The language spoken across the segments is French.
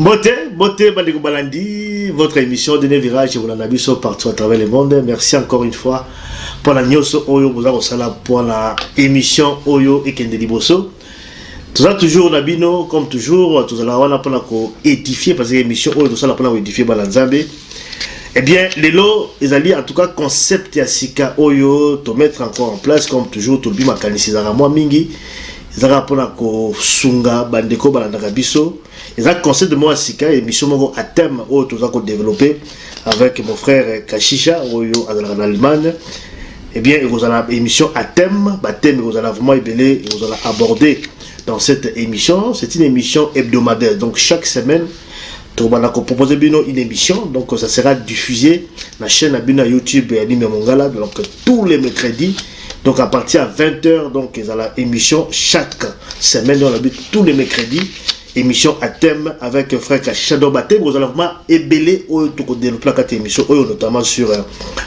Beauté, beauté, Bandeko Balandi, votre émission de Virage, vous l'avez vu partout à travers le monde. Merci encore une fois pour la news Oyo, vous avez pour la émission Oyo et Kende Liboso. Tout ça toujours Nabino, comme toujours, tout ça là, on a pour édifier, parce que l'émission Oyo, tout ça là, pour édifier Balanzambe. Eh bien, les lots, ils allaient en tout cas concept ya sika Oyo, te mettre encore en place, comme toujours, tout le moi mingi. Ils allaient pour la sunga, bandeko balandaka biso. Ont concept de moi sika, émission moko à thème, Oyo, qu'on développé avec mon frère Kashisha, Oyo, en Allemagne. Eh bien, allez émission à thème, thème, vous allez vraiment allez aborder dans cette émission. C'est une émission hebdomadaire, donc chaque semaine, on va proposer une émission, donc ça sera diffusé la chaîne à YouTube et Anime Mongala, donc tous les mercredis. Donc à partir de 20h, donc il y a l'émission chaque semaine, on habite tous les mercredis émission à thème avec frère Shadow Baté. Vous allez vraiment ébélé au développer cette émission, notamment sur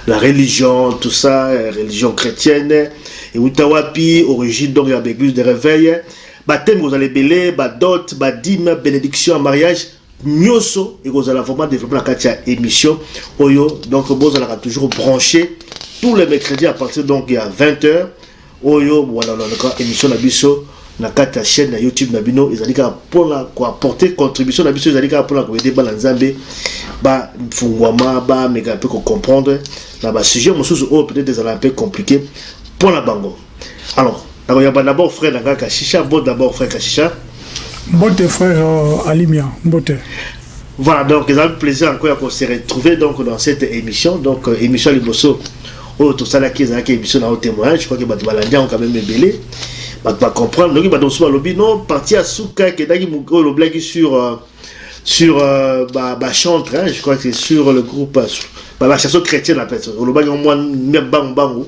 la religion, tout ça, religion chrétienne, et Utawapi, origine donc de l'église de réveil. Baptême, vous allez ébélé, dot, dîme, bénédiction mariage, nyoso, et vous allez vraiment développer cette émission. Oyo, donc vous allez toujours brancher tous les mercredis à partir donc il y a 20h. Oyo, voilà, émission la biso na kati ya chaîne na youtube na bino ezali kaka mpona koapporte contribution. Na biso ezali kaka mpona koyede bana nzambe bafungwama bameka mpe kocomprendre na basujet mosusu oyo peut-être ezala mpe compliqué. Mpona bango. Alors nakoyamba d'abord frère na nga kashisha mbo d'abord frère kashisha mbote frère euh, alimia mbote. Voilà donc ezali plaisir encore ya kose retrouver donc dans cette émission. Donc euh, émission liboso oyo tosalaki ezalaki émission na o témoignage je crois que bato balandi yango quand même ebele bato bacomprendre ndenge bato mosusu balobi non parti ya suka ekendaki oyo loblaki sur euh, sur euh, bachantre je crois que sur le groupe bachanson chrétienne en fait. Olobaki mwa bango bango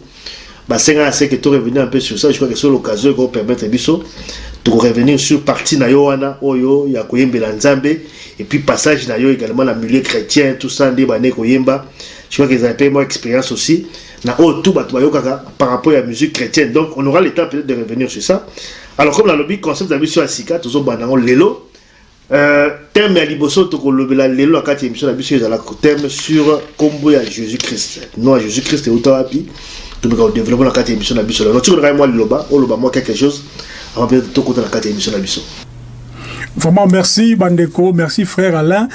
basenga se que to revenir un peu sur ça. Je crois que sur l'occasion ekopermettre biso tokorevenir sur partie na yo wana oyo ya koyembela et puis passage na yo également na milieu chrétien tout ça nde bane koyemba. Je crois que ezala mpe mwa expérience aussi na tout par rapport à la musique chrétienne. Donc on aura le temps peut-être de revenir sur ça. Alors comme nalobi concept na biso ya sika tozobanda yango lelo. Euh, thème ya liboso tokolobela lelo na kati ya émission na biso ezala thème sur kombo ya jésus christ non ya jésus christ euta wapi tomeka kodéveloppe na kati ya émission na biso. Lelo tiko nakai mwa liloba oloba mwa quelque chose avant peut-être tokota na kati ya émission na biso Vraiment, merci Bandeko, merci frère Alain.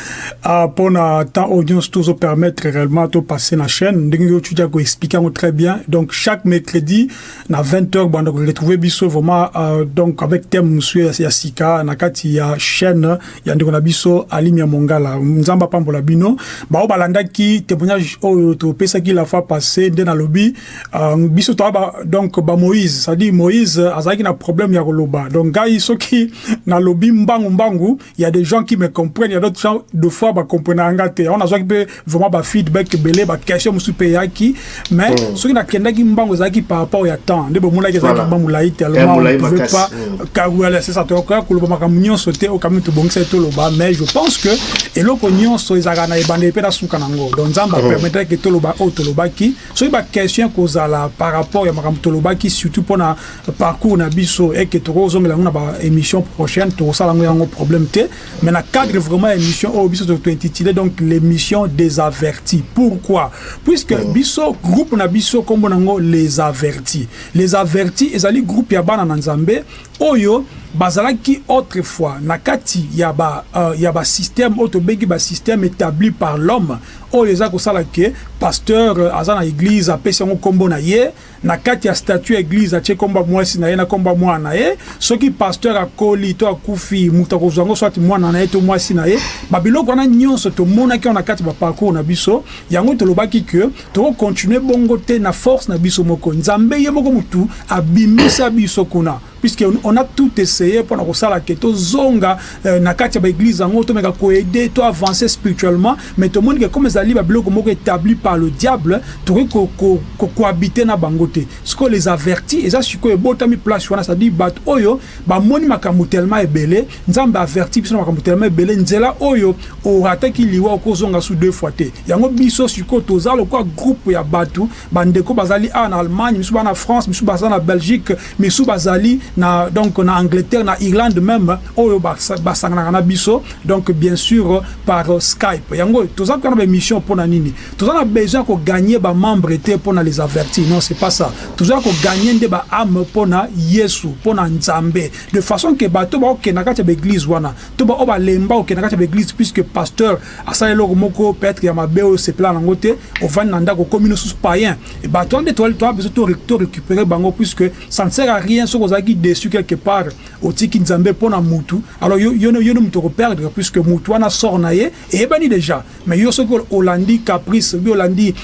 Uh, pour na temps audience, tout permettre réellement de passer la chaîne. Nous tu as expliqué très bien. Donc, chaque mercredi, à 20h, Bandeko, retrouver biso vraiment, uh, donc, avec thème monsieur Yassika, na kati ya chaîne, ya ndeko na biso, Alimia Mongala, Nzamba Pambola Bino. Ba, balanda ki, témoignage, oh, to pesa ki la fois passée, de na lobby, uh, biso to donc, ba Moïse, ça dit Moïse, azaki na problème ya koloba. Donc, gars, qui na lobby mbangu Mumbangu, il y a des gens qui me comprennent, il y a d'autres gens, deux fois, bah, comprennent en gâté. On a besoin de vraiment, bah, feedback, belé, bah, question, moussou, payaki. Mais, ce qui n'a qu'un qui Mbangu, zaki par rapport au temps. Dès que moulay, zaki, moulay, tellement, on ne pouvait pas, car, ouais, c'est ça, tu vois, que le bamaka, mignon, sauter, au camion, tout bon, c'est tout le bas. Mais je pense que, et l'autre, mignon, so, izaka, na, ebande, epé, da, soukanango. Donc, ça, bah, permettrait que tout le bas, oh, tout le bas, qui, ce qui, bah, question, kozala, par rapport, ya, makam, tout le bas, qui, surtout, pour na, parcours, na, biso, et que, tout le bas, émission prochaine, tout ça, la, ngo problème te mais na cadre vraiment émission au biso to intitulé donc l'émission des avertis. Pourquoi? Puisque oh. biso groupe na biso kombo nango les avertis. Les avertis ezali groupe ya bana na nzambe oyo bazalaki autrefois na kati ya ba uh, ya ba système oyo tobengi ba système établi par l'homme oyo eza kosala ke pasteur uh, aza na église apesi yango nkombo na ye. Na kati ya statut ya église atie nkombo mwasi na ye na nkombo mwana na ye. Soki pasteur akoli to akufi moto akozwa yango swati mwana na ye to mwasi na ye babiloko wana nyonso tomonaki yango na kati baparcours na biso. Yango tolobaki ke tokokontinue bongo te na force na biso moko. Nzambe ye moko motu abimisa biso kuna puisque on a tout essayé mpona kosala ke tozonga euh, na kati ya baeglize yango tomeka koede toavance spirituellement. Mais tomoni ke comme ezali babiloko moko établi par le diable tokoki kohabite ko, ko, ko na bango te. Siko les averti eza sikoyo ebotami place wana cetadire bato oyo bamoni makambo telema ebele. Nzambe averti biso na makambo telema ebele nzela oyo orataki liwa okozonga su deux fois te. Yango biso sikoyo toza lokola groupe ya bato bandeko bazali awa na allemagne misu baa na france misu baza na belgique misu bazali na donc na Angleterre na Irlande même oyo basangana na biso donc bien sûr par Skype. Yango toza kana ba mission pour na nini? Toza na besoin ko gagner ba membre te pour na les avertir non c'est pas ça. Toza ko gagner nde ba âme pour na Yesu pour na Nzambe. De façon que bato ba okena kati ya église wana. To ba oba lemba okena kati ya église puisque pasteur asala eloko moko peut-être ya mabe oyo sepela nango te ovandi na ndako okomi nosusu païen. Et bato wana nde toa besoin to récupérer bango puisque ça ne sert à rien. Soki ozalaki déçu quelque part otiki nzambe mpo na mutu alors yo nde moto okoperdre puisque mutu wana sort na ye eyebani déjà. Mais yo soki olandi caprice obi olandi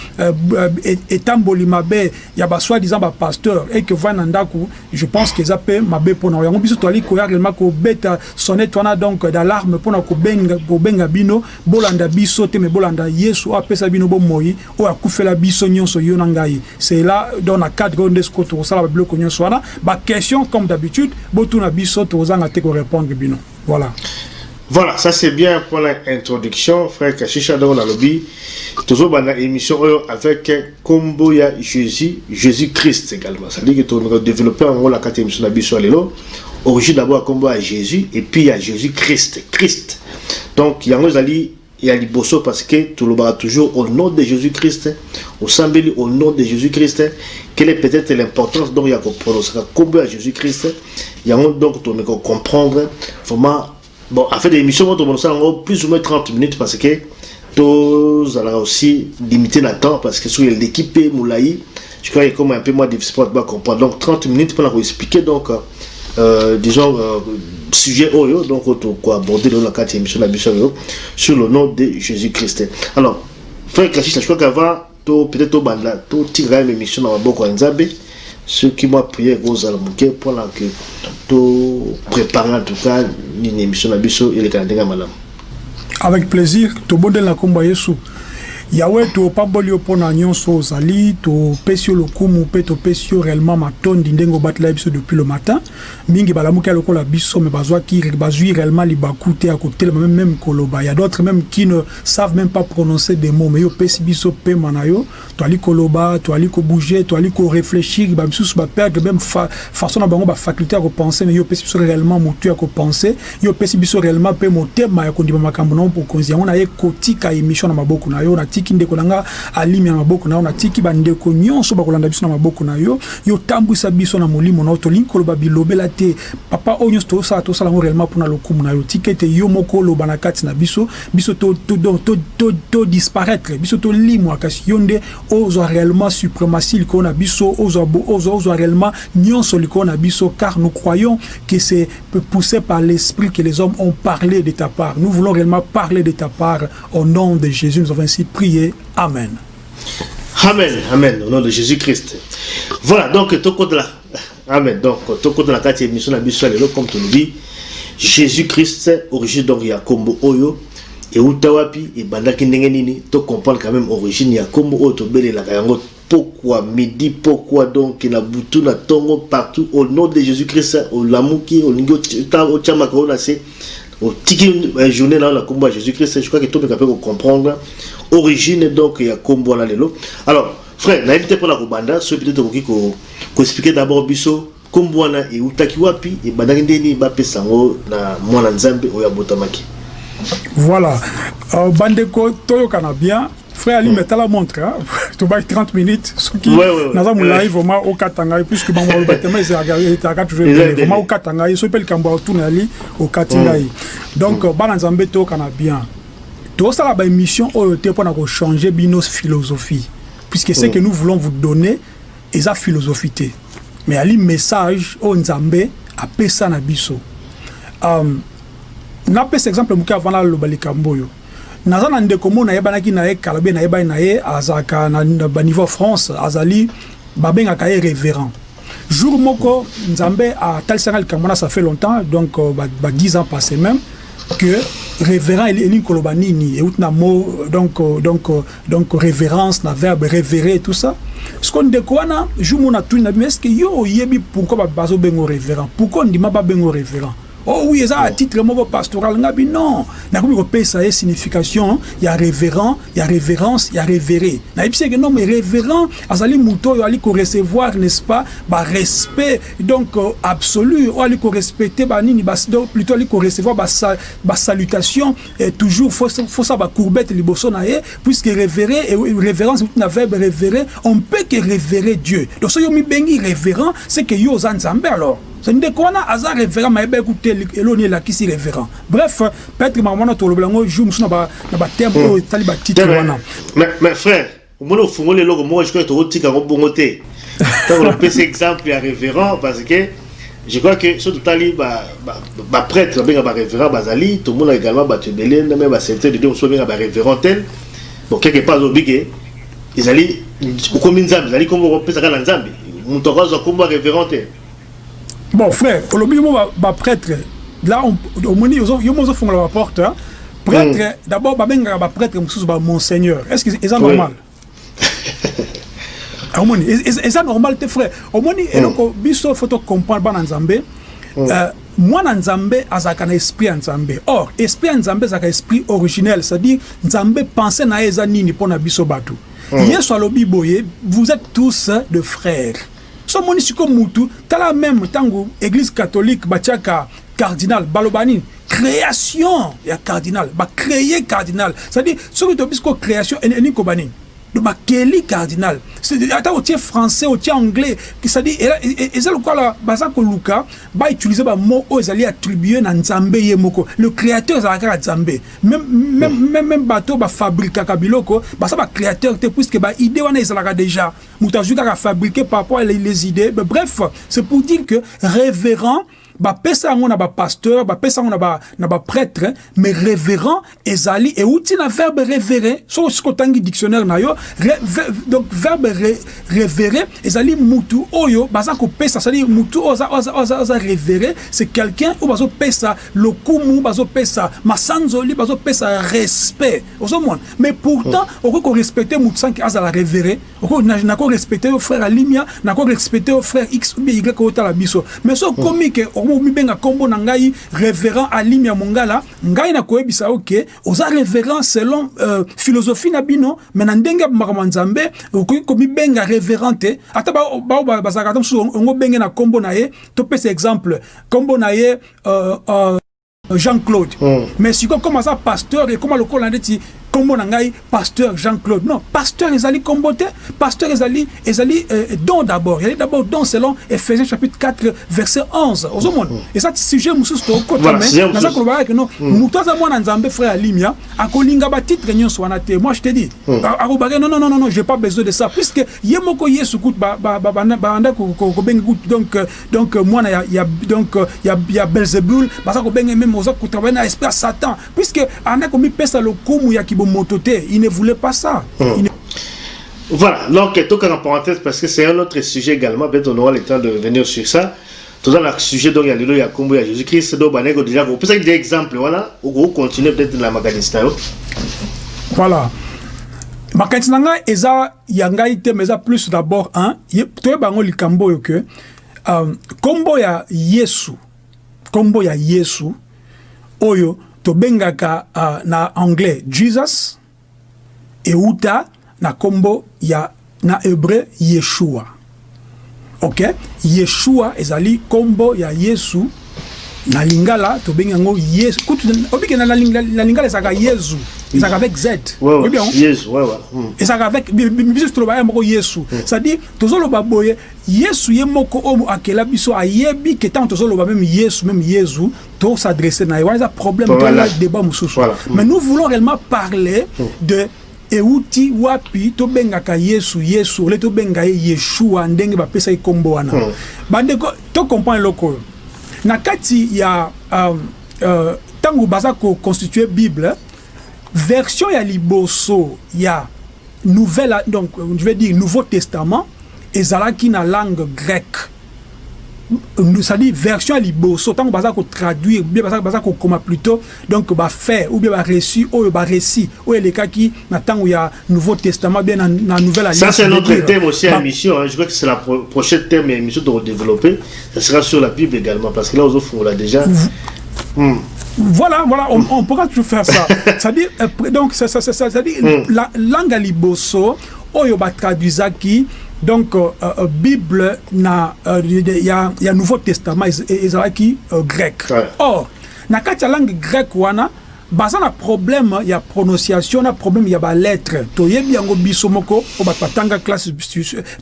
etamboli mabe ya basoi-disant bapasteur et que ovandi na ndako je pense que eza mpe mabe mpo na yango biso toali koya réellement kobeta sonnette wana donc d'alarme mpona kobenga bino. Bolanda biso te me bolanda yesu oyo apesa bino bomoi oyo akufela biso nyonso yo na ngai c'est là dans na cadre oyo nde siko tokosala babiloko nyonso wana baquestion comme d'habitude botuna biso tokozanga te korépondre bino voilà Voilà, ça c'est bien pour l'introduction, frère Kashisha dans la lobby. Toujours dans émission avec Combo ya Jésus, Jésus-Christ également. Ça veut dire que tu as développé en gros la carte émission de Bissou Alelo. Origine d'abord à Jésus et puis à Jésus-Christ. Christ. Donc, il y a un il y a l'Ibosso parce que monde toujours au nom de Jésus-Christ, au Sambeli au nom de Jésus-Christ. Quelle est peut-être l'importance donc il y a qu'on prononce Combo à Jésus-Christ. Il y a donc tu comprendre vraiment bon en fait l'émission on en plus ou moins 30 minutes parce que allons aussi limiter le temps parce que sur l'équipe Moulaï je crois est comme un peu moins difficile pour comprendre donc 30 minutes pour vous expliquer donc euh, disons euh, sujet Oyo donc quoi aborder dans la carte émission la mission sur le nom de Jésus-Christ alors frère Kachis je crois qu'avant peut-être au banda tout tirer une émission dans la boîte Nzambe ceux qui m'ont prié aux Almouké pour que tout préparer en tout cas une émission à Bisso et les Canadiens. Avec plaisir, tout bon de la combat Yesu. Yawe topamboli yo mpo na nyonso ozali topesi yo lokumu mpe topesi yo réellement matondi ndenge obatela biso depuis le matin. Mingi balamuki ya lokola biso me bazwaki bazwi réellement libaku te ya kotelema même koloba. Ya d'autres même qui ne savent même pas prononcer des mots mais yo opesi biso pema na yo. Toali koloba toali kobouge toali koréfléchir bamisusu baperdre même fa, façon na bango bafaculté ya kopense mais yo opesi biso réellement motu ya kopense yo opesi biso réellement mpe motema ya kondima makambo na yo mokonzi yango na ye kotika émission na maboko na yo na natiki ndeko na nga alimi ya maboko na yo natiki bandeko nyonso bakolanda biso na maboko na yo. Yo tambwisa biso na molimo na yo tolingi koloba bilobela te. Papa oyo nyonso tosala tosala yango réellement mpona lokumu na yo. Tika ete yo moko oloba na kati na biso biso todisparaître biso tolimwa kasi yo nde ozwa réellement suprématie likolo na biso ozwa réellement nyonso likolo na biso car nous croyons que c'est poussé par l'esprit que les hommes ont parlé de ta part. Nous voulons réellement parler de ta part. Au nom de Jésus nous avons ainsi Amen. Amen, Amen, au nom de Jésus-Christ. Voilà, donc, là. Amen. Donc, tout compte la carte émission la mission comme tu nous dis, Jésus-Christ, origine donc il y a Kombo Oyo, et Utawapi, et Bandaki Nengenini, tu comprends quand même origine, il y a Kombo Oyo, Tobele, la Kayango, pourquoi midi, pourquoi donc il y a Boutou, la Tongo, partout, au nom de Jésus-Christ, au Lamouki, au Ningo, au Tchamakao, c'est au tiki journée là la combat Jésus-Christ je crois que tout le monde peut comprendre. Origine donc il y a combo là lelo. Alors frère na invité pour la kubanda so peut-être ko ko expliquer d'abord biso combo na e utaki wapi e bandaki ndeni ba pesango na mwana nzambe oya botamaki. Voilà. Euh, bandeko toyokana bien frère ali metala montre tobaki 30 minutes. Soki naza molai vraiment okata ngai puisque bango baloba tema ezalaka toujours ebele vraiment okata ngai soki mpe likambo ya otuna yali okati ngai donc bana nzambe toyokana bien. Tosala baémission oyo te mpona kochange bino philosophie. Puisque ce que nous voulons vous donner eza philosophie te. Mais ali message oyo nzambe apesa na biso. Um, napesa exemple moke avant naloba likambo oyo naza na ndeko mo nayebanaki na ye kala be nayebani na ye azalaka na baniveau france azali babengaka ye révérend. Jour moko nzambe atalisanga likambo wana ça fait longtemps donc ba, ba 10 ans passé même que révérend elingi koloba nini euti na mot donc, donc, donc révérence na verbe révérer tout ça. Siko ndeko wana jour mo natuni na bino est ce que yo oyebi pourquoi bazobengo révérend? Pourquoi ndima babengo révérend oh oui eza à titre moko pastoral. Ngabi non. Nakomi kopesa ye signification ya révérend ya révérence ya révéré. Nayebisi eke non mais révérend azali moto oyo ali korecevoir n'est-ce pas barespect donc euh, absolu. Oyo ali korespecte banini plutôt ali korecevoir basalutation toujours fosa bacourbete liboso na ye puisque révéré révérence na verbe révéré on peut que révérer dieu. Donc soki yo mibengi révérend c'est que yo oza nzambe alors ndeko wana aza révérend mayeba ekuta eloni elakisi révérend. Bref peut-être makambo wana tolobela yango jour mosusu na baterme oyo etali batitre wana. mais frère omoni ofungoli eloko moko jikoya tokotika yango bongo te. Ntango opesa exemple ya révérend parce que je crois que so totali baprêtre babenga barévérend bazali tomona également bato ebele ndame baserviteur de dieu mosusu babenga barévérend tel. Bon quelque part alobi ke ezali okomi nzambe ezali kombo okopesaka na nzambe. Moto akozwa kombo ya révérend te bon frère olobi mo baprêtre là omoni yo mo ozofungola baporte prêtre d'abord babengaka baprêtre mosusu bamonseigneur est ce que eza normal? Omoni eza normal te frère omoni eloko biso fo tocomprendre bana nzambe. Mwana nzambe azalaka na esprit ya nzambe. Or esprit ya nzambe ezalaka esprit originel c'est-à-dire nzambe pense na ye eza nini mpo na biso bato. Yesu alobi boye vous êtes tous de frères so omoni sikoyo mutu tala même ntango église catholique batiaka cardinal baloba nini? Création ya cardinal bacréye cardinal. C'est-à-dire soki tobi sikoyo création eningi koba nini bakeli cardinal. Ata otie français otie anglais. C'est-à-dire eza lokola baza koluka bautilize bamo oyo ezali attribue na nzambe ye moko. Le créateur ezalaka kaka nzambe. Même bato bafabrikaka biloko baza bacréateur te puisque baidée wana ezalaka déjà. Moto azwi kaka fabriqué par rapport à les idées. Bref c'est pour dire que révérend bapesa yango na bapasteur bapesa yango na baprêtre mais révérend ezali euti na verbe révéré soki siko otangi dictionnaire na yo donc verbe révéré ezali mutu oyo baza kopesa c'est-à-dire mutu oyo aza révéré c'est quelqu'un oyo bazopesa lokumu bazopesa masanzoli bazopesa respect. Ozomona. Mais pourtant okoki korespecte mutu sanki azala révéré nako respecte yo frère alimia nako respecte yo frère x ou bien y oyotala biso. Mais so okomi ke mibenga kombo na ngai révérend alimi ya mongala. Ngai nakoyebisa oza révérend selon euh, philosophie na bino me na ndenge ya makambo ya nzambe okoki komibenga révérend te. Ata bao bazalaka ata mosusu ongo benge na kombo na ye. Topesa exemple kombo na ye euh, euh, jean-claude. Mm. mais sikoyo koma aza pasteur ekoma lokola ndeti kombo na ngai pasteur jean-claude. Non pasteur ezali kombo te pasteur ezali ezali euh, don d'abord. Ezali d'abord don selon ephésiens chapitre 4 verset 11 ozomona. Eza sujet mosusu tokota me naza kolobaka ke non moto aza mwana nzambe frère alimia akolinga batitre nyonso wana te. Moi je te dis akobaka non non non non j'ai pas besoin de ça puisque ye moko yesu kutu banda kobenga kutu donc donc mwana ya donc ya belzebul baza kobenga meme oza kotravaille na esprit ya satan. Puisque anda komipesa lokumu ya kibo moto te il ne voulait pas ça. Hmm. ne... voilà donc tout en parenthèse parce que c'est un autre sujet également peut-être on aura le temps de revenir sur ça. Tout dans le sujet donc il y a le il y a combo il y a Jésus-Christ donc déjà vous peut-être des exemples voilà ou continuer peut-être la makanista voilà. Makanisi na ngai eza ya ngai te mais eza plus d'abord un toyeba yango likambo oyo ke kombo ya yesu kombo ya yesu oyo tobengaka uh, na anglais jesus euta na kombo ya na hébreu yeshua. Ok? Yeshua ezali kombo ya yesu na lingala tobengi yango yesu. Kutu obike na lingala ezalaka yesu. Ezalaka avec z. Ezalaka avec biso toloba ye moko yesu. C'est-à-dire tozoloba boye yesu ye moko oyo akela biso ayebi ke ntango tozoloba meme yesu meme yesu tosadresse na ye. Wana eza problème toala débat mosusu. Mais nous voulons réellement parler de euti wapi tobengaka yesu yesu. Ole tobenga ye yeshua ndenge bapesa ye nkombo wana. Bandeko tocomprendre eloko oyo na kati ya ntango uh, uh, baza koconstitue bible version ya liboso ya nouvelle donc je vais dire nouveau testament ezalaki na langue grecque c'est-à-dire version ya liboso ntango baza kotraduire bien baza kokoma plutôt donc bafait ou bien bareçu oyo barécit oyo elekaki na ntango ya nouveau testament bien na nouvelle alliance ça c'est notre thème aussi à hein. je crois que c'est la pro prochaine thème et de redévelopper ça sera sur la bible également parce que là aux on l'a déjà Mm. Voilà, voilà, on, on, pourra toujours faire ça. C'est-à-dire, euh, donc, c'est-à-dire, mm. la langue à liboso, oyo ba traduisaki donc euh, euh, bible na il euh, y a y a nouveau testament ezalaki euh, grec ouais. or na kati ya langue grec wana baza na problème ya prononciation na problème ya balettre toyebi yango biso moko o bato batanga classe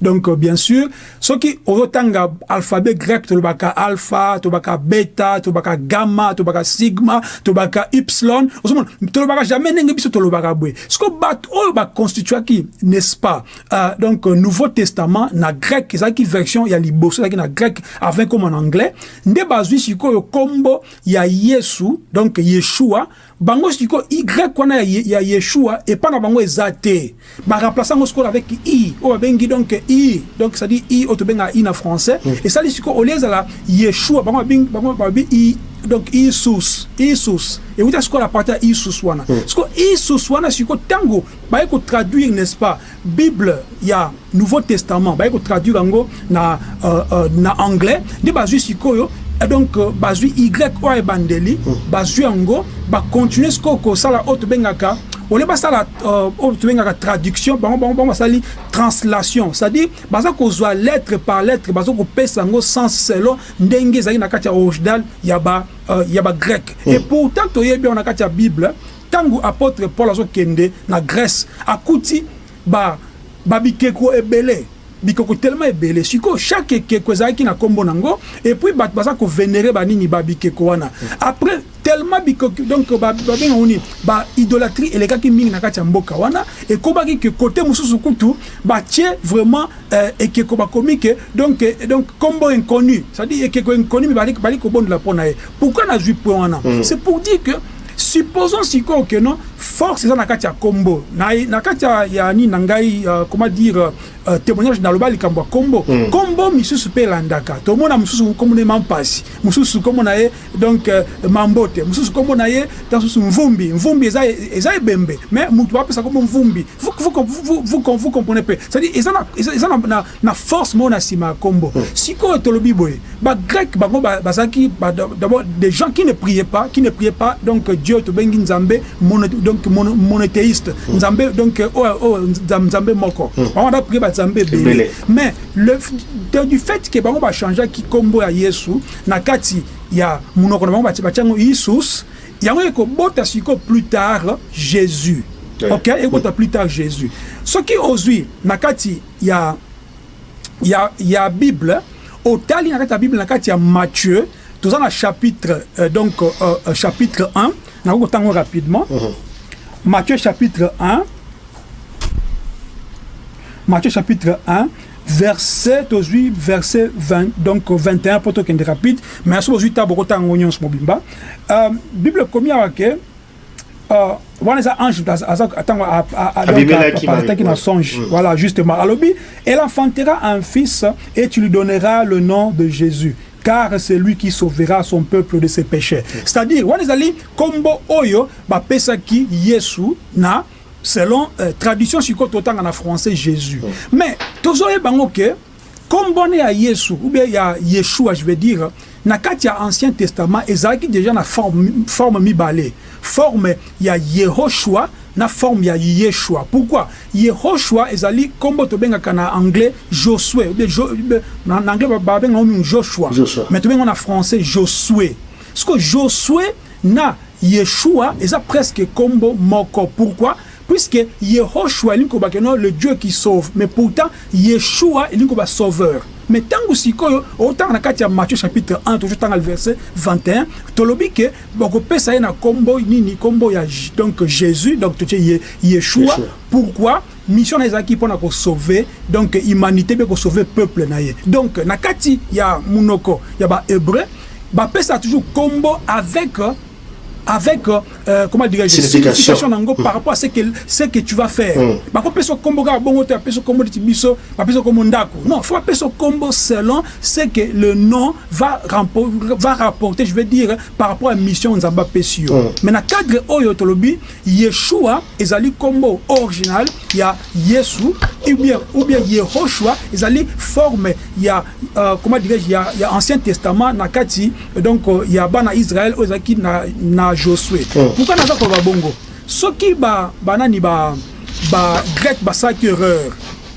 donc bien sûr soki ozotanga alphabet grec tolobaka alpha tolobaka beta tolobaka gamma tolobaka sigma tolobaka ypsilon ozomona tolobaka jamais ndenge biso tolobaka boye siko bato oyo baconstituaki n'est-ce pas? Euh, donc nouveau testament na grec ezalaki version ya liboso ezalaki na grec avant comme en anglais. Nde bazwi sikoyo kombo ya yesu donc yeshua bango siko y wana ya yeshua epa na bango eza te baremplace yango sikoyo avec i. Oyo babengi donc i. Donc c'est à dire i oyo tobengaka i na français. Esali sikoyo olie ezala yeshua bango babi i donc isus isus. Ewuta sikoyo na parti ya isus wana. Sikoyo isus wana sikoyo ntango baye kotraduire n'est-ce pas bible ya nouveau testament baye kotraduire yango na, uh, uh, na anglais nde bazwi sikoyo donc bazwi y oyo ebandeli bazwi yango bakontinue sikoyo kosala oyo tobengaka olie basala oyo tobengaka traduction bango bango bango basali translation. C'est-à-dire baza kozwa lettre par lettre baza kopesa yango sens selon ndenge ezalaki na kati ya original ya ba ya bagrec et pourtant toyebi yango na kati ya bible ntango apôtre paul azokende na grèce akuti babikeko ebele bikoko tellement ebele. Sikoyo chaque ekeko ezalaki na nkombo nango et puis bato baza kovénére banini babikeko wana. Après tellement bikoko donc babenga nini baidolâtrie elekaki mingi na kati ya mboka wana ekobaki ke kote mosusu kutu batie vraiment euh, ekeko bakomi ke donc, donc nkombo inconnu c'est-à-dire ekeko inconnu mi bali kobondela mpo na ye. Pourquoi nazwi point wana? Mm. c'est pour dire que supposons sikoyo ke non force eza na kati ya kombo. Na, na kati ya, ya nini na ngai uh, comment dire uh, témoignage naloba likambo ya kombo. Mm. kombo misusu mpe elandaka. Tomona mosusu kombo na ye mampasi. Mosusu kombo na ye donc uh, mambote. Mosusu kombo na ye mosusu mvumbi. Mvumbi eza, eza ebembe. Mais motu bapesa kombo mvumbi. Vous, vous, vous, vous, vous comprenez mpe c'est-à-dire eza na, eza na, na, na force moko na nsima ya kombo. Mm. sikoyo tolobi boye bagrec bango bazalaki d'abord des gens qui ne priaient pas qui ne priaient pas donc dieu tobengi nzambe mono, donc mono, monothéiste. Mm. nzambe donc oh, oh, nzambe moko. Mm. bango da prie banzambe ebele. Mais le, du fait ke bango bachangeaki nkombo ya yesu na kati ya monoko na bango batiango isus yango ekobota sikoyo plus tard jésus. Ok ekobota plus tard jésus. Soki ozwi na kati ya, ya, ya bible otali na kati ya bible na kati ya matthieu toza na chapitre euh, donc euh, euh, chapitre 1 nakoki kotango rapidement. Uh -huh. matthieu chapitre 1 matthieu chapitre 1 verset tozwi verset 20 donc 21 mpo tokende rapide mais so bozwi ta bokotango nyonso mobimba uh, bible komi awa ke uh, wana eza ange ntango ataki na songe mm. voilà justement alobi elle enfantera un fils et tu lui donneras le nom de jésus car c'est lui qui sauvera son peuple de ses péchés c'est-à-dire wana ezali kombo oyo bapesaki yesu na selon euh, tradition sikoyo totanga na français jésus. Mais tozoyeba yango ke kombo ne ya yesu ou bien ya yeshua je veux dire na kati ya ancien testament ezalaki déjà na forme, forme mibale. Forme ya yehoshua na forme ya yeshua. Pourquoi? Yehoshua ezali nkombo tobengaka na anglais josue jo, na, anglais babenga ngo joshua. Mais tobenga na français josue ceke josue na yeshua eza presque nkombo moko. Pourquoi? Puisque yehoshua no le dieu qui sauve. Mais pourtant yeshua elingi koba sauveur. Mais otanga na kati ya matthieu chapitre 1 tozotanga le verset 21 tolobi ke bakopesa ye na nkombo nini nkombo ya donc jésus donc ye, yeshua. Pourquoi? Mission na ezalaki mpona kosauve donc humanité mpe kosauve peuple na ye donc na kati ya monoko ya bahébreu bapesa toujours nkombo avec avec euh, euh comment dirais-je signification. nango par rapport à ce que ce que tu vas faire. Mm. bako peso kombo ga bongo te peso kombo ti biso ba peso kombo ndako non faut peso kombo selon ce que le nom va va rapporter je veux dire par rapport à mission nzamba pesio. Mm. mais na cadre oyo tolobi Yeshua ezali kombo original ya Yesu ou bien ou bien Yehoshua ezali forme ya euh, comment dirais-je ya, ya ancien testament na kati donc il y a bana Israël ozaki na na Josué. Mm. pourquoi naza ko bongo? Soki ba banani ba ba grec basaki erreur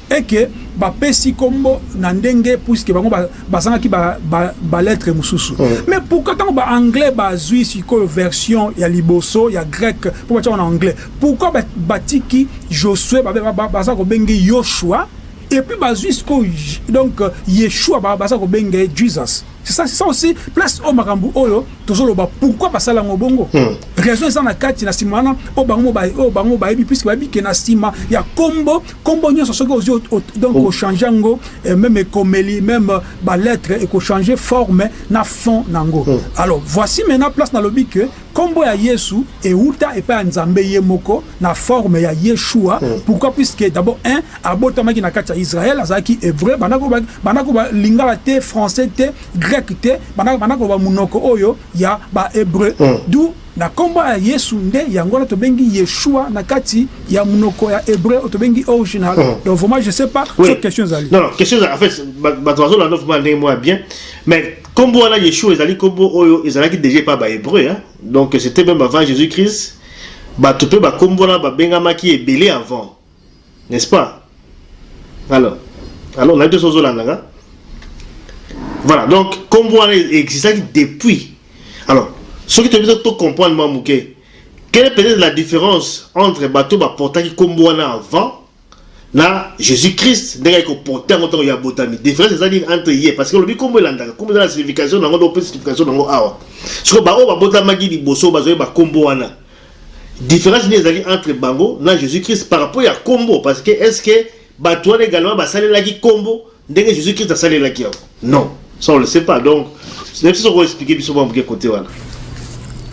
et que bapesi kombo na ndenge puiske bango bazangaki balettre mosusu. Mais pourquoi ntango baanglais bazwi sikoyo version ya liboso ya grec mpo batiaka na anglais pourquoi batiki josue baza kobenge yoshua et puis bazwi sikoyo donc yeshua baza kobenge jesus c'est ça, ça aussi. Place au makambo oyo tozoloba. Pourquoi basala yango bongo? Hmm. raison eza na kati na nsima wana. Oyo bango oyo bango bayebi puiske bayebi ke na ya kombo. Kombo nyonso soki ozwi donc ochange yango même ekomeli même balettre ekochange forme na fond nango hmm. alors voici maintenant place nalobi ke kombo ya yesu euta epai ya nzambe ye moko na forme ya yeshua. Mm. pourquoi? Puisque d'abord un abotamaki na kati ya israel azalaki hébreu bandako balingaka te français te grec te bandako bamonoko oyo ya bahébreu mm. du na kombo ya yesu nde yango wana tobengi yeshua na kati ya monoko ya hébreu oyo tobengi original mm. donc vraiment je sais pas oui. so question ezali non, non question en fait bato bazolanda vraiment ndenge moko ya bien mais kombo wana yeshua ezali kombo oyo ezalaki déjà epa bahébreu hein? donc c'était même avant jésus christ bato mpe bakombo wana babengamaki ebele avant n'est-ce pas? Alors alors nayebi te so ozolandanga voilà donc wana existaki depuis alors soki toyebi to comprendre mwa moke quelle est peut-être la différence entre bato baportaki kombo wana avant na jésus-christ ndenge akoporte yango ntango ya botami différence eza nini entre ye parce que olobi kombo elandaka kombo eza na signification nango ndope signification nango awa sikoyo baoyo babotamaki liboso bazwi bakombo wana différence nini ezali entre bango na jésus-christ par rapport ya kombo parce que est ce que bato wana également basalelaki kombo ndenge jésus-christ asalelaki yango non ça on le sait pas. Donc nayebi soki okoexplike biso mwa moke côté wana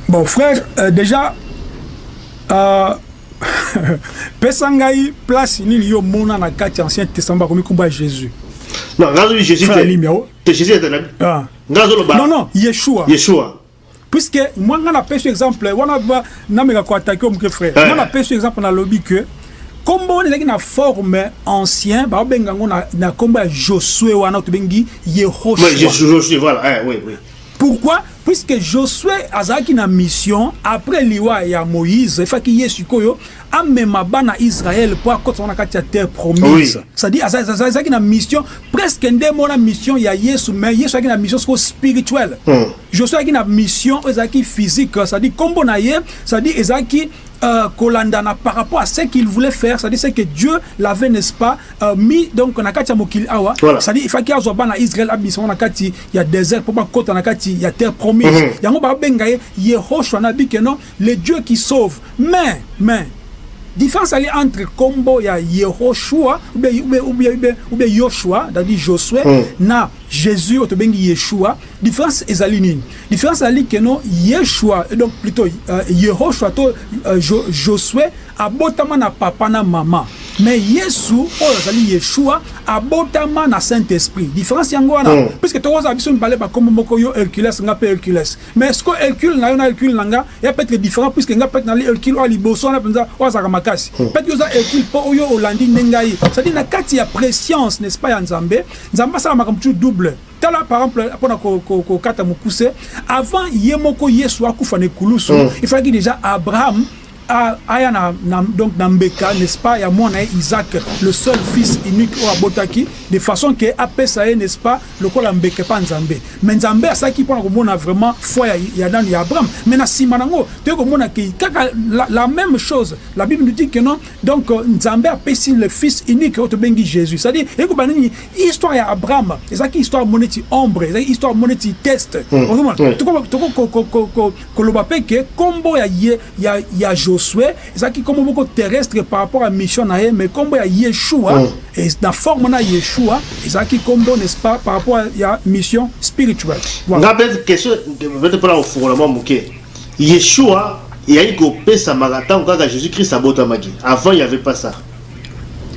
bon frère euh, déjà euh, pesa ngai place nini yo mona na kati ancien testament kombo ya jésus. Non ngazobi jésus jésus etanabi ngazoloba non non yeshua. Yeshua. Puisque moi nga napesi exemple wana nameka koatake omoke frère nga napesi exemple nalobi ke kombo wana ezalaki na forme ancien baobenga yango na kombo ya josue wana tobengi yehoshua. Pourquoi? Puisque josué azalaki na mission après liwa ya moïse efaki ye sikoyo amema bana israel mpo akotama na kati ya terre promise. Oui. c'est-à-dire azalaki na mission presque nde mona mission ya yesu mais yesu azalaki na mission sikoyo spirituelle. Mm. josué azalaki na mission oyo ezalaki physique c'est-à-dire kombo na ye c'est-à-dire ezalaki euh, kolandana par rapport à ce qu'il voulait faire c'est-à-dire c'est que Dieu l'avait n'est-ce pas euh, mis donc na kati ya mokili awa c'est-à-dire il faki azwa bana Israël abisa na kati ya désert pour bakota na kati ya terre promise mm -hmm. yango babenga ye Yehoshua na bike non le Dieu qui sauve mais mais différence ali entre kombo ya Yehoshua ou bien ou bien ou bien Yoshua c'est-à-dire Josué mm. na Jésus oyo tobengi Yeshua différence ezali nini? Différence ezali keno Yeshua donc plutôt euh, Yehoshua to euh, jo, Josué abotama na papa na mama. Mais yesu oyo azali yeshua abotama na saint esprit différence yango wana mm. puisque tokozala biso mibale bakombo moko yo hercules nga mpe hercules. Mais ceque hercule na yo na hercule na nga ya peut-être différent puisque nga peut-être nali hercule oyo liboso wana mpenza oyo azalaka makasi. Mm. peut-être oza hercule mpo oyo olandi nde ngai c'est-à-dire na kati ya préscience n'est-ce pas ya nzambe nzambe asala makambo tu double tala par exemple mpona kokata mokuse avant ye moko yesu akufa na ekulusu mm. il fallaki déjà abraham aya na, na, donc na mbeka n'est-ce pas? Ya mwana ye isaac le seul fils unique oyo abotaki de façon ke apesa ye n'est-ce pas lokola mbeka epa nzambe. Mais nzambe asalaki mpona komona vraiment foi ya, ya nani? Ya abraham. Mais na nsima nango toyei komona ke kaka la, la même chose la bible nous dit que non donc nzambe apesi le fils unique oyo tobengi jésus. C'est-à-dire ekoba nini? Histoire ya abraham ezalaki histoire mo neti ombre ezalaki histoire mo neti test koloba mpe ke nkombo ya, ya, ya josué ezalaki nkombo moko terrestre par rapport à mission na ye mais nkombo ya yeshua mm. et na forme na yeshua ezalaki nkombo n'est-ce pas par rapport ya mission spirituelle voilà. nga peut-être question peut-être mpona kofungola mwa moke yeshua yai kopesamaka ntango kaka jésus christ abotamaki avant il y avait pas ça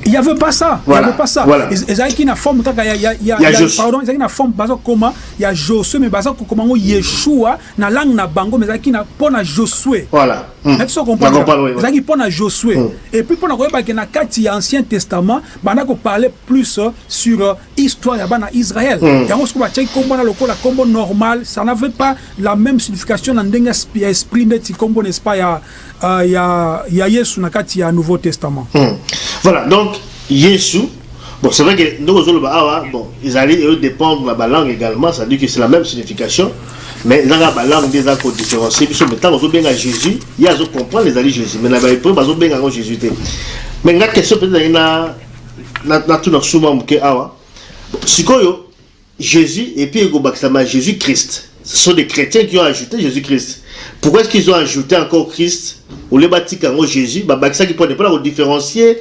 il y avait pas ça Voilà, il y avait pas ça voilà. ezalaki na forme kaka ya ya ya Ya ya- Josué. pardon ezalaki na forme baza koma ya Josué mais kokoma ngo Yeshua na langue na bango mais ezalaki na pona Josué voilà Hmm. neti so comprendre, ezalaki mpo na josué Mm. et puis mpo na koyebake na kati ya ancien testament banda koparle plus euh, sur euh, histoire ya bana israël yango siko batiaki kombo na lokola kombo normal ça n'avait pas la même signification na ndenge ya sp- ya esprit ndeti kombo n'est-ce pas ya, euh, ya, ya yesu na kati ya nouveau testament Hmm. Voilà, donc, Yesu, bon, c'est vrai que nous, bon, ils allaient eux, dépendre de la langue également, ça dit que c'est la même signification, mais dans la langue, des accords différenciés, puis mais tant qu'on bien à Jésus, il y a comprendre les alliés Jésus, mais ils peuvent bien à Jésus. Mais la question peut-être, na na na tout souvent que awa. Sikoyo, Jésus et puis Jésus-Christ. Ce sont des chrétiens qui ont ajouté Jésus-Christ. Pourquoi est-ce qu'ils ont ajouté encore Christ ou les bâtis Jésus? Bah, bah, ça qui ne pas différencier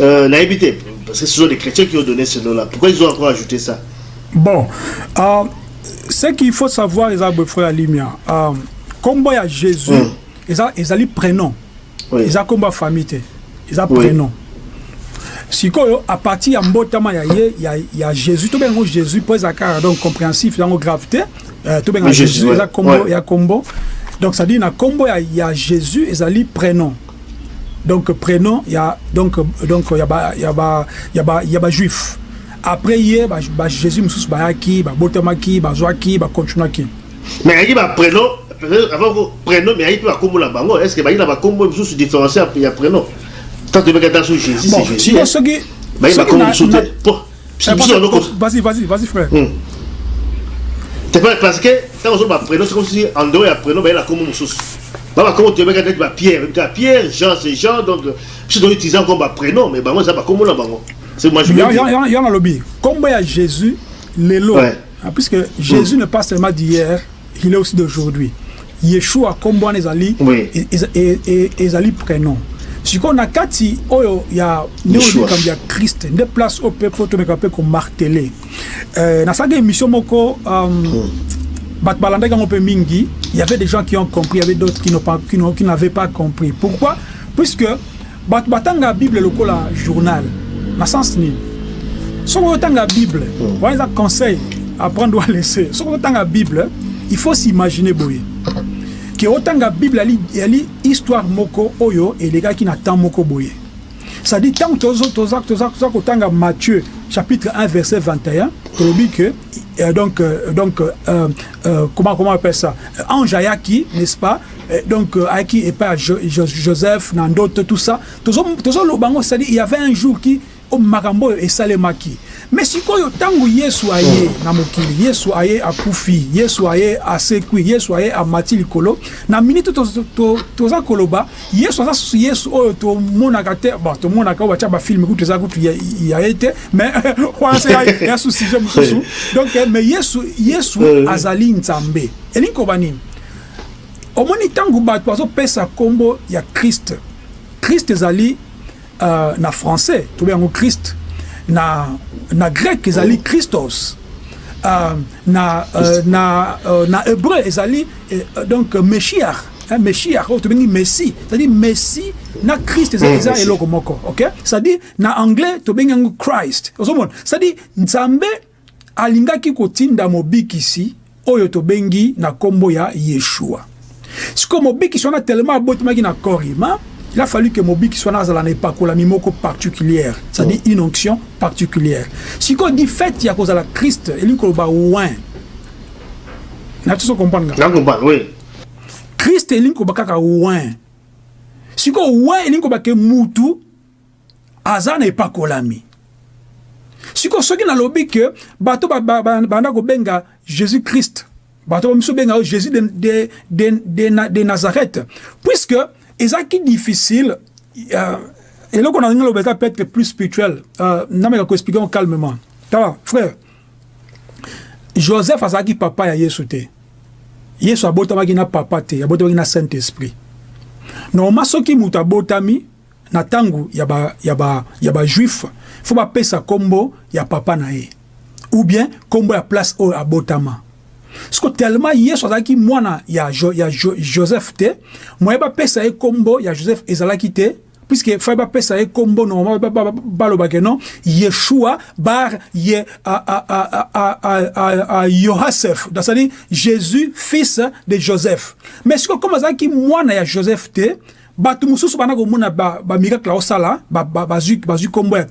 euh, naïveté. Parce que ce sont des chrétiens qui ont donné ce nom-là. Pourquoi ils ont encore ajouté ça bon euh, ce qu'il faut savoir eza boye frère alimia euh, kombo ya jésus Mm. eza ezali prénom Oui. eza kombo ya famille te eza Oui. prénom sikoyo a partir ya mbotama ya ye ya, ya jésus tobenga yango jésus mpo eza kaka donc compréhensif yango grave te euh, tobenga Oui, jésus Jésus, eza kombo Ouais. ya kombo donc ça dit na kombo ya, ya jésus ezali prénom donc prénom ya donc donc ya ba ya ba ya ba ya ba juif après ye ba, ba jésus mosusu bayaki babotamaki bazwaki bakontinuaki Mais il y a un prénom, avant vos prénoms, mais il y a un combo là-bas. Est-ce qu'il y a un combo sous différencié il y a prénom Quand tu veux sur Jésus, bon c'est Jésus. siko hein. soki Bah, il y a un soki combo na- sous na- Bon, c'est Eh, pour ça parce- que vas-y vas-y vas-y frère Hmm. C'est pas parce que quand on a prénom, c'est comme si en dehors il y a prénom, ben, il y a comme source. Bah, comment tu veux dire bah, Pierre, bah, Pierre, Jean, c'est Jean, donc tu dois utiliser encore bah, prénom, mais bah, moi, ça va comme là, bah, moi. C'est moi, je veux Ya- dire. ya- ya- ya nalobi kombo ya jésus lelo Ouais. Ah, puisque jésus n'est pas seulement d'hier il est aussi d'aujourd'hui yeshua kombo wana ezali Oui. e- eza- e- e- ezali prénom sikoyo na kati oyo ya nde Yeshua. likambo ya kriste nde place oyo mpe fo tomeka mpe komartele nasalaki émission moko um, il y avait des gens qui ont compris, il y avait d'autres qui n'avaient pas, qui qui pas compris. Pourquoi Puisque la Bible est un journal. Dans le sens ni. Si on la Bible, on a un conseil à prendre ou à laisser. Si on la Bible, il faut s'imaginer que autant la Bible a une histoire moko oyo et les gars qui n'attendent moko boye. Ça dit tant que tu as Matthieu chapitre 1 verset 21 tolobi que euh, donc euh, donc euh, euh, comment on appelle ça? Ange ayaki n'est-ce pas? Donc ayaki Jo- Jo- joseph na ndoto tout ça. Yango c'est-à-dire il y avait un jour qui makambo oyo esalemaki. Mais sikoyo ntango yesu aye na mokili yesu aye akufi yesu aye asekwi yesu aye amati likolo na miniti to- to- to- toza koloba yesu aza susu yesu oyo tomonaka te bon tomonaka oyo batya bafilme kutu eza kutu ya- ye te mais wana se ya- ya su sujet mosusu. Donc eh, mais yesu yesu Euh. azali nzambe. Elingi koba nini? Omoni ntango bato bazopesa nkombo ya kriste kriste ezali uh, na français tobe yango christ na, na grec ezali christos uh, na, uh, na, uh, na hébreu ezali uh, donc meshiach hein, meshiach oyo tobengi messie c'est-à-dire messie na christ eza, Mm, eza eloko moko ok? C'est-à-dire na anglais tobengi yango christ ozomona? C'est-à-dire nzambe alingaki kotinda mobikisi oyo tobengi na nkombo ya yeshua. Sikoyo mobikisi wana tellement abotamaki na il a fallu que mobikisi wana azala na epakolami moko particulière c'est-à-dire une onction particulière. Sikoyo di fait ya kozala christ elingi koloba win na biso comprendre nga Là, on comprend, oui. krist elingi koba kaka win sikoyo win elingi koba ke mutu aza na epakolami sikoyo soki nalobi ke bato ba- ba- ba- banda kobenga jésus christ bato bamiso benga jésus de, de, de, de, Na- de nazareth puisque ezalaki difficile euh, eloko na ndenge loba eza peut-être plus spirituel euh, nameka koexplike ngo calmement. Tala frère. Joseph azalaki papa ya yesu te. Yesu abotamaki na papa te abotamaki na saint esprit normalement soki moto abotami na ntango ya ba- ya ba- bajuif fo bapesa nkombo ya papa na ou bien nkombo ya place oyo abotama que tellement yesu azalaki mwana ya, jo, ya jo, joseph te moye bapesa ye nkombo ya joseph ezalaki te puisque fai bapesa ye nkombo normalement balobake non? Yeshua bar ye yohasef c'est-à-dire jésus fils de joseph. Mais sikoyo comme azalaki mwana ya joseph te bato mosusu bana komona bamiracle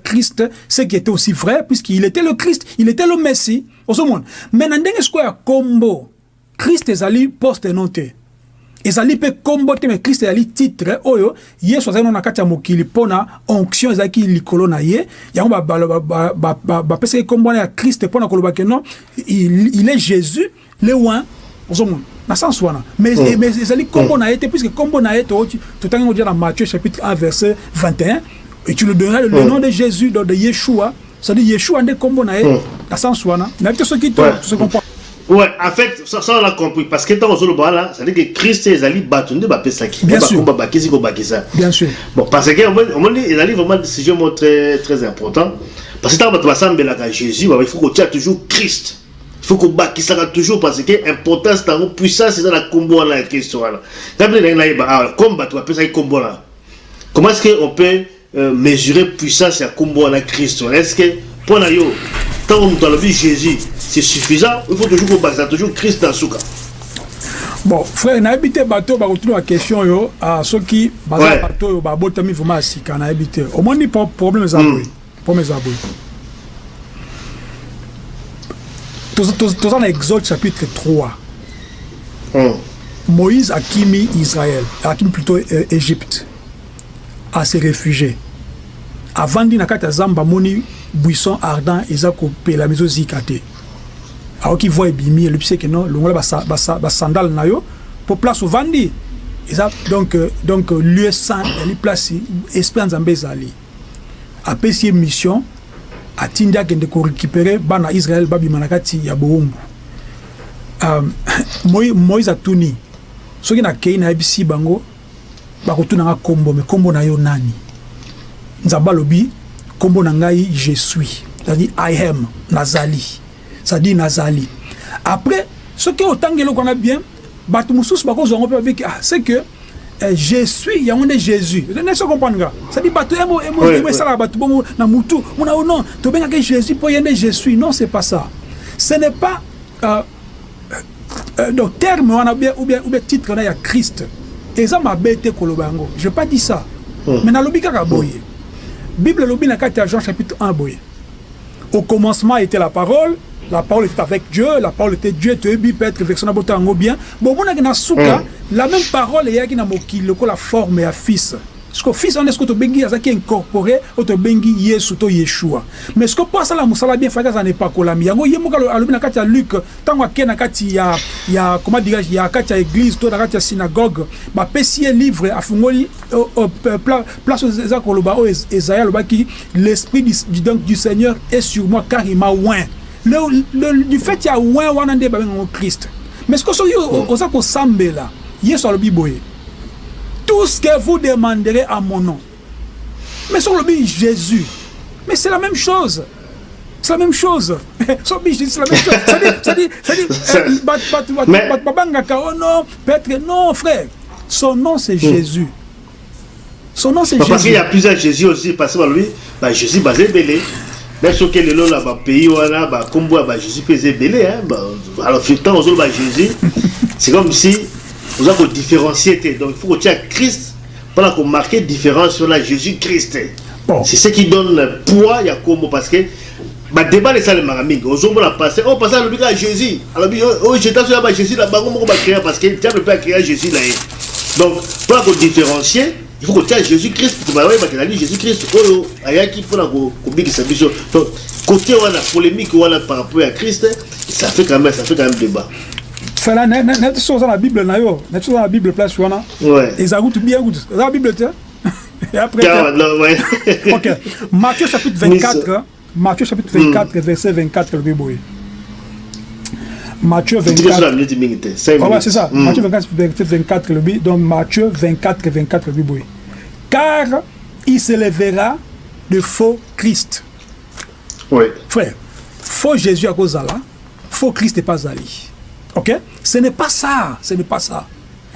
christ ce qui était aussi vrai puisqu'il était le christ il était le messie. Ozomona mais na ndenge sikoyo ya nkombo christ ezali poste non te. Ezali mpe nkombo te me ezali titre oyo yesu azali na kati ya mokili mpo na onction ezalaki likolo na ye. Yango bapesaki nkombo wana ya krist il est jésus le oin na sens wana mais mm. ezali nkombo na ye te puisque nkombo na ye totangi kodia na matthieu chapitre 1 verset 21 et tu le donneras le mm. nom de jésus donc de yeshua c'est-à-dire yeshua nde nkombo na ye mm. na sens wana nayebi te soki to se comprend Ouais, en fait, ça, ça on a compris. Parce que dans le bas là, ça veut dire que Christ et Zali battent de bapé. Bien sûr. Bien sûr. Bon, parce que on dit, il y a vraiment des sujets très, très importants. Parce que dans le bas là, Jésus, il faut qu'on tient toujours Christ. Il faut qu'on sera toujours parce que l'importance dans la puissance, c'est dans la combo là, la question là. Comme là. Comment est-ce qu'on peut euh, mesurer puissance à combo là, Christ Est-ce que, pour nous, tant que nous vie Jésus, c'est suffisant? Il faut toujours qu'on toujours Christ dans ce cas. Bon, frère, nayebi te bato bakotuna bakestion oyo soki baza bato oyo babotami vraimen ya sika nayebi te omoni problème eza boye problème eza boye toza na exode chapitre 3 mm. moïse akimi israël akimi plutôt euh, égypte ase réfugié avandi na kati ya zamba amoni buisson ardent eza kopela mizo zika te aoki voi ebimi elobi seke non longola basandale na yo mpo place ovandi eza donc, donc lieu saint yali place esprit ya nzambe ezali apesi ye mission atindi akende korécupere bana israel babima na kati ya bowumbu um, moïse atuni. Soki nakei nayebisi bango bakotunanga nkombo me nkombo na yo nani? Nzambe alobi nkombo na ngai je suis. C'est-à-dire i am nazali. C'est-à-dire nazali. Après soki otangi eloko wana bien bato mosusu bakozwa yango mpe babiki ah c'est que je suis yango nde jésus. Nese comprendre nga c'est-à-dire bato esalaka bato bongo na mutu. Mona o non. Tobengaki jésus mpo ye nde je suis non c'est pas ça. Ce n'est pas euh, euh, donc terme wana ou bien, ou bien titre wana ya christ. Eza mabe te koloba yango. Je pas dit ça. Mm. mais nalobi kaka boye. Mm. bible elobi na kati ya jean chapitre 1 boye. Au commencement était la parole. La parole était avec Dieu, la parole était Dieu, tu es peut-être version na bien. Bon, on a na souka, la même parole eyaki na mokili lokola forme ya fils. Ceke fils wana eske tobengi azalaki incorporé oyo tobengi yesu to yeshua. Mais ceke mpo asala mosala bien faki aza na epakolami yango ye moko alobi na kati ya luke ntango akei na kati ya ya comment dirage ya kati ya église to na kati ya synagogue bapesi ye livre afungoli euh, euh, euh, place eza koloba oyo ezaye alobaki l'esprit du, donc, du seigneur est sur moi car il m'a oin du fait ya oin wana nde babengango christ. Mais ceke soki oza kosambela tout ce que vous demanderez à mon nom. Mais soki olobi jésus. Mais c'est la même chose. C'est la même chose. C'est la même chose. C'est-à-dire c'est-à-dire babangaka oh non peut-être non frère. Son nom c'est jésus. Son nom c'est jésus. parce qu'il y a plusieurs jésus aussi parce que lui bah, jésus basé belé. Mais soki lelo na bapays wana bakombo ya bajésus mpe eza ebele alors ntango ozoloba jésus. C'est comme si oza kodifférencie te donc il faut kotia christ mpona komarke différence sur la jésus christ bon. c'est ce qui donne poids ya kombo parce que badébat esalemaka mingi ozomona paster oyo paster alobi kaka jésus. Alobi oyo jeta so ya bajésus na bango moko bacréa parce que diable mpe acréa jésus ye donc mpona kodifférencier il faut kotia jésus christ bayebaki ezali jésus christ oyo ayaki mpona kobikisa biso donc côté wana polémique wana par rapport à christ ça fait quand même ça fait quand même débat fela neti so oza na bible na yo neti oza na bible place wana ezala kutu bien kutu oza na bible te et après ok matthieu chapitre 24 matthieu chapitre 24 verset 24 lobi boye Matthieu 24. Oh, ouais, c'est ça. Mm. Matthieu 24, verset 24, le but. Donc Matthieu 24, 24, le but. Car il se lèvera de faux Christ. Oui. Frère, faux Jésus à cause là, faux Christ n'est pas allé. Ok? Ce n'est pas ça ce n'est pas ça.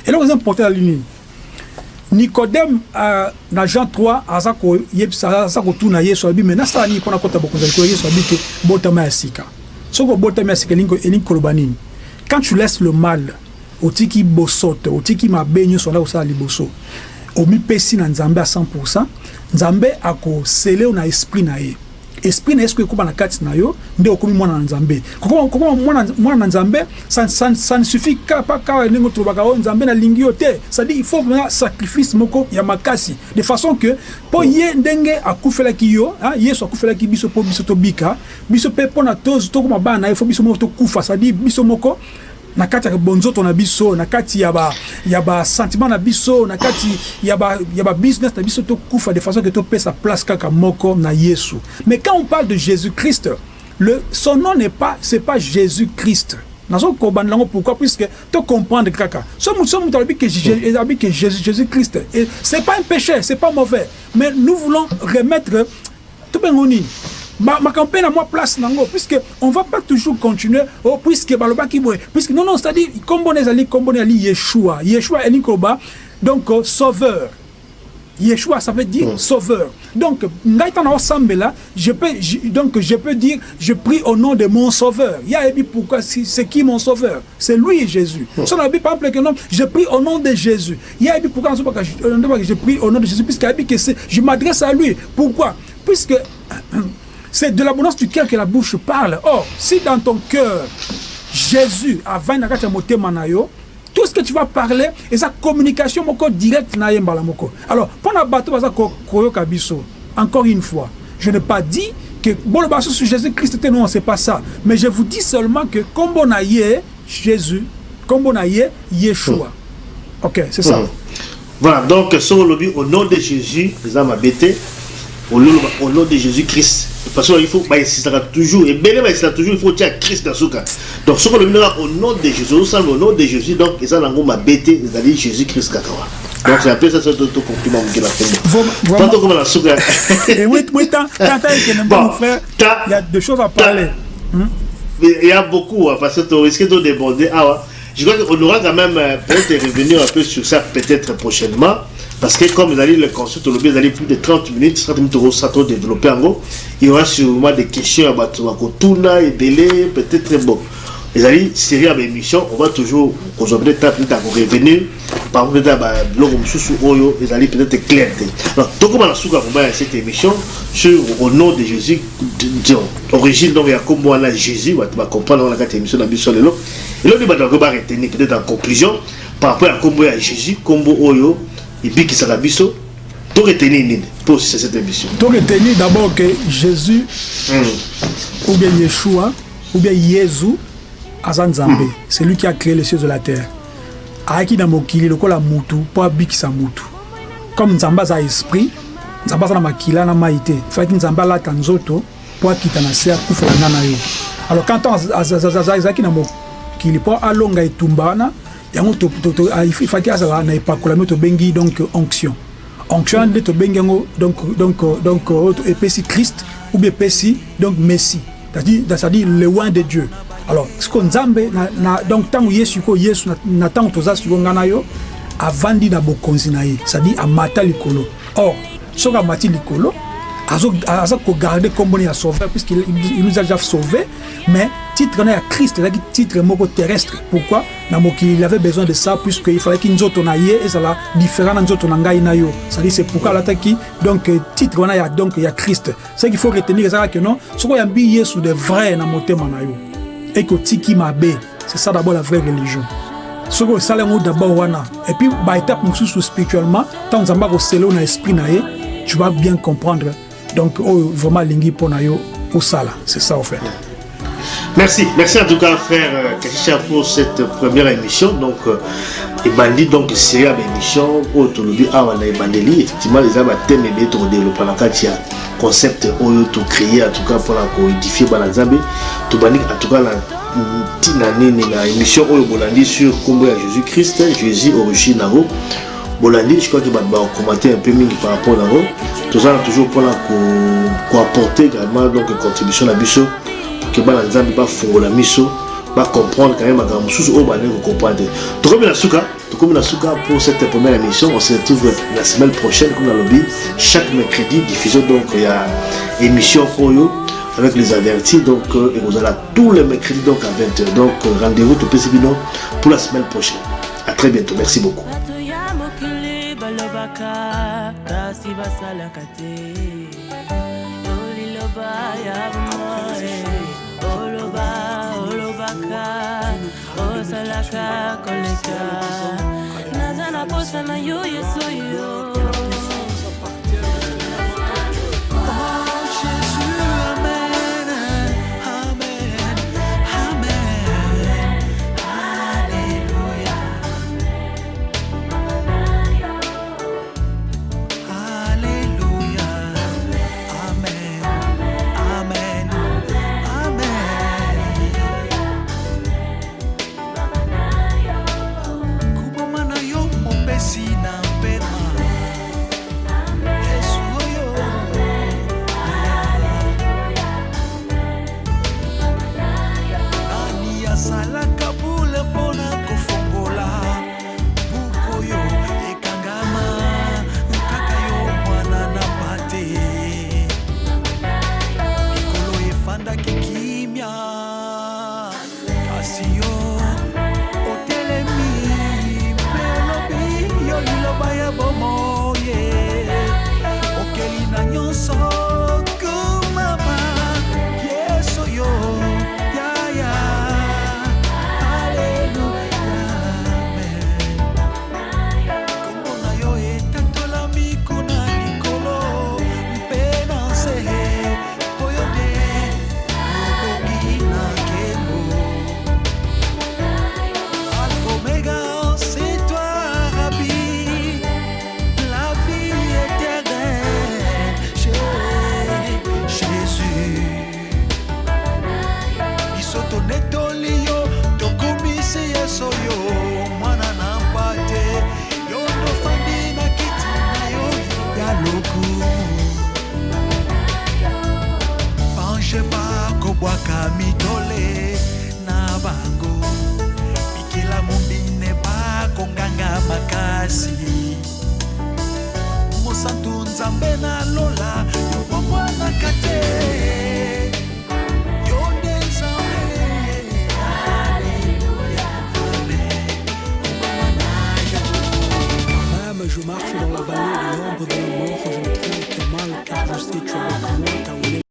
Eloko eza important ya lini nicodème uh, na jean 3 aza koyebisa aza kotuna yesu abi me nasala nini mpona kota bokonzi ya likolo yesu abi ke botama ya sika. Soki obotami ya sika elingi koloba nini? Quand tu laisses le mal otiki bosote otiki mabe nyonso nda kosala liboso omipesi na nzambe à 100 nzambe akosele na esprit na ye esprit na ye soki ekóma na kati na yo nde okomi mwana na nzambe. Kokoma mwana na nzambe ça ne suffit kaka ndenge tolobaka oyo nzambe nalingi yo te. Cestadire il faut vraiment sacrifice moko ya makasi. De façon que mpo ye ndenge akufelaki yo yesu akufelaki biso mpo biso tobika biso mpe mpona tokoma bana na ye fo biso moko tokufa. Cestadire biso moko na kati ya bonzoto na biso na kati ya ba ya ba sentiment na biso na kati ya ba ya ba business na biso tokufa de façon que topesa place kaka moko na Yesu. Mais quand on parle de Jésus-Christ le son nom n'est pas c'est pas Jésus-Christ. Nazo kobanda pourquoi? Puisque to comprendre kaka. So mutu mutu alobi que alobi que Jésus Jésus-Christ et c'est pas un péché c'est pas mauvais. Mais nous voulons remettre to bengo nini makambo mpe na mwa place nango puisque on va pas toujours continuer oh, puisque balobaki boye puisque non non c'est-à-dire kombo na ezali kombo na ezali yeshua yeshua elingi koloba donc uh, sauveur Yeshua, ça veut dire mm. sauveur. Donc, là, je peux, je, donc, je peux dire, je prie au nom de mon sauveur. Il y a pourquoi c'est qui mon sauveur? C'est lui, Jésus. Mm. Son par exemple, je prie au nom de Jésus. Il y a pourquoi je prie au nom de Jésus, puisque je m'adresse à lui. Pourquoi? Puisque c'est de l'abondance du cœur que la bouche parle. Or, si dans ton cœur, Jésus a 20 tout ce que tu vas parler, et sa communication moko directe na yembala. Alors, pendant bateau baza koyo encore une fois, je n'ai pas dit que bon le sur Jésus-Christ non, c'est pas ça. Mais je vous dis seulement que comme on a Jésus, comme on a Yeshua. Ok, c'est ça. Mmh. Voilà, donc, sur le au nom de Jésus, les âmes au nom de Jésus-Christ. Parce qu'il faut, bah, sera toujours, et bien, bah, sera toujours, il faut dire Christ dans ce cas. Donc, ce qu'on a au nom de Jésus, au nom de Jésus, donc, ils ont ma bête, c'est-à-dire Jésus-Christ Kakawa. Donc, c'est un peu ça, c'est tout compliment que la fait. Tantôt comme la souka. Et oui, oui, tant il y a deux choses à parler. Il y a beaucoup, parce que tu risques de déborder. Ah, je crois qu'on aura quand même euh, peut-être revenir un peu sur ça, peut-être prochainement. Parce que comme vous allez le consulter, vous allez plus de 30 minutes, 30 minutes au ça développer en gros. Il y aura sûrement des questions à Batouakotuna et délai, peut-être bon. Les amis, série à l'émission, on va toujours, quand on peut-être à revenir, par exemple, dans le sous Oyo, les amis peut-être clair. Alors, tout comme on a souka cette émission, sur au nom de Jésus, origine, donc il y a comme moi là, Jésus, on va comprendre dans la émission d'Ambition de l'eau. Et là, on va retenir peut-être en conclusion, par rapport à combo à Jésus, combo Oyo, ebikisaka biso toretenir nini pour cette émission toretenir d'abord que jésus mm. ou bien yeshua ou bien yezu aza nzambe mm. c'est lui qui a créé les cieux de la terre ayaki na mokili lokola mutu mpo abikisa mutu comme nzambe aza esprit nzambe aza na makila na mai te faki nzambe alata nzoto mpo akita na se akufela nga na yo alors quand azalaki na mokili mpo alonga etumba wana yango ifaki azala na epakolami tobengi donc onction. Onction nde tobengi yango donc donc donc epesi christ ou bien epesi donc messie. C'est-à-dire le loin de dieu. Alors siko nzambe na, na, donc ntango ye sikoyo yesu na, na ntango toza sikoyo nga na yo avandi na bokonzi na ye c'est-à-dire amata likolo. Or soki amati likolo aza kogarde nkombo ya sauveur puisqu'il nous a déjà sauvé mais titre na ya christ ezalaki titre moko terrestre. Pourquoi? Il avait besoin de ça puisque il fallaki nzoto na ye ezala différent na nzoto na ngai na yo c'est-à-dire c'est pourquoi alataki donc titre wana ya donc ya christ. Ce qu'il faut retenir ezalaka ke non soki oyambi yesu de vrai na motema na yo ekotiki mabe c'est ça d'abord la vraie religion. Soki osala yango d'abord wana et puis baétape mosusu spirituellement ntango nzambe akosele na esprit na ye tu vas bien comprendre. Donc oyo vraiment alingi mpo na yo osala. C'est ça en fait Merci, merci en tout cas frère Kachicha pour cette première émission. Donc, euh, Ebandi, donc c'est une émission où tout le monde a Ebandeli. Effectivement, les hommes thème et méthodes développent la katia concept où tout créé en tout cas pour la codifier Banazambe. Tout bandi en tout cas la tina nini na émission où Bolandi sur Combo à Jésus-Christ, Jésus origine naro. Bolandi, je crois que va commenter un peu mingi par rapport à naro. Tout ça toujours pour la co apporter également donc contribution à Bissot. Ke bana nzambe bafungola miso bacomprendre quand même makambo mosusu oyo bandeki kocomprendre te tokomi na suka tokomi na suka pour cette première émission on se retrouve la semaine prochaine comme nalobi chaque mercredi diffusion donc ya émission oyo avec les avertis donc et vous allez tous les mercredis donc à 20h donc rendez-vous topesi bino pour la semaine prochaine. À très bientôt. Merci beaucoup. Ya osalaka koleka. Naza na posa na yo yesu yo